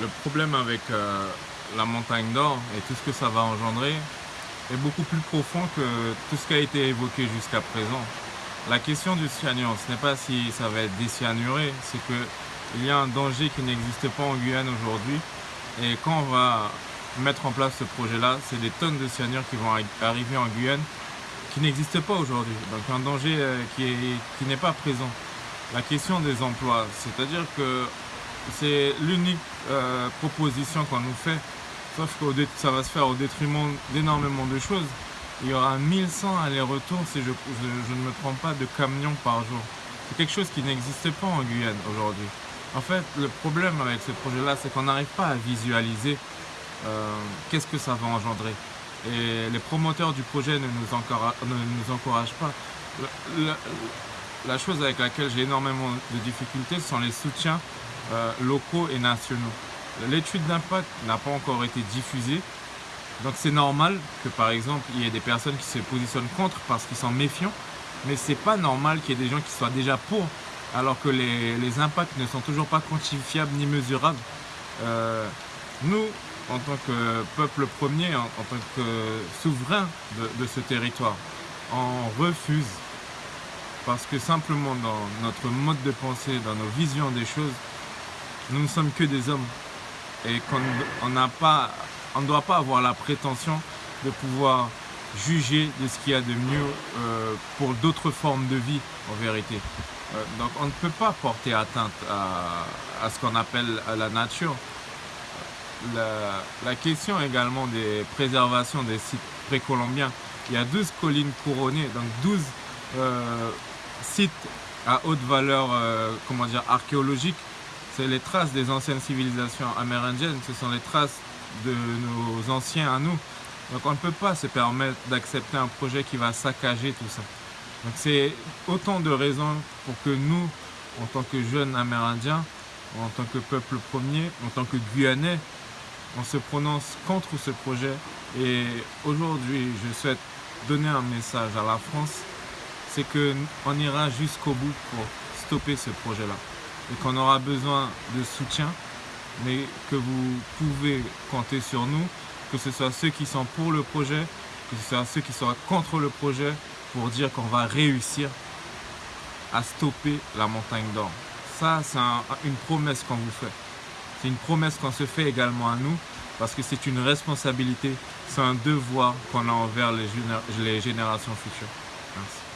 le problème avec euh, la montagne d'or et tout ce que ça va engendrer est beaucoup plus profond que tout ce qui a été évoqué jusqu'à présent. La question du cyanure, ce n'est pas si ça va être décyanuré, c'est qu'il y a un danger qui n'existe pas en Guyane aujourd'hui. Et quand on va mettre en place ce projet-là, c'est des tonnes de cyanure qui vont arriver en Guyane qui n'existent pas aujourd'hui. Donc un danger euh, qui n'est pas présent. La question des emplois, c'est-à-dire que c'est l'unique euh, proposition qu'on nous fait, sauf que ça va se faire au détriment d'énormément de choses. Il y aura 1100 allers-retours, si je, ne me trompe pas, de camions par jour. C'est quelque chose qui n'existe pas en Guyane aujourd'hui. En fait, le problème avec ce projet-là, c'est qu'on n'arrive pas à visualiser euh, qu'est-ce que ça va engendrer. Et les promoteurs du projet ne nous, encouragent pas. la chose avec laquelle j'ai énormément de difficultés sont les soutiens euh, locaux et nationaux. L'étude d'impact n'a pas encore été diffusée, donc c'est normal que par exemple il y ait des personnes qui se positionnent contre parce qu'ils sont méfiants, mais c'est pas normal qu'il y ait des gens qui soient déjà pour, alors que les, impacts ne sont toujours pas quantifiables ni mesurables. Euh, nous, en tant que peuple premier, en, tant que souverain de, de ce territoire, on refuse parce que simplement dans notre mode de pensée, dans nos visions des choses, nous ne sommes que des hommes et qu'on on ne doit pas avoir la prétention de pouvoir juger de ce qu'il y a de mieux euh, pour d'autres formes de vie en vérité. Euh, donc on ne peut pas porter atteinte à, ce qu'on appelle la nature. La, question également des préservations des sites précolombiens. Il y a 12 collines couronnées, donc 12 euh, sites à haute valeur comment dire, archéologique c'est les traces des anciennes civilisations amérindiennes, ce sont les traces de nos anciens à nous. Donc on ne peut pas se permettre d'accepter un projet qui va saccager tout ça. Donc c'est autant de raisons pour que nous, en tant que jeunes amérindiens, en tant que peuple premier, en tant que Guyanais, on se prononce contre ce projet. Et aujourd'hui, je souhaite donner un message à la France, c'est qu'on ira jusqu'au bout pour stopper ce projet-là et qu'on aura besoin de soutien, mais que vous pouvez compter sur nous, que ce soit ceux qui sont pour le projet, que ce soit ceux qui sont contre le projet, pour dire qu'on va réussir à stopper la montagne d'or. Ça, c'est une promesse qu'on vous fait. C'est une promesse qu'on se fait également à nous, parce que c'est une responsabilité, c'est un devoir qu'on a envers les, les générations futures. Merci.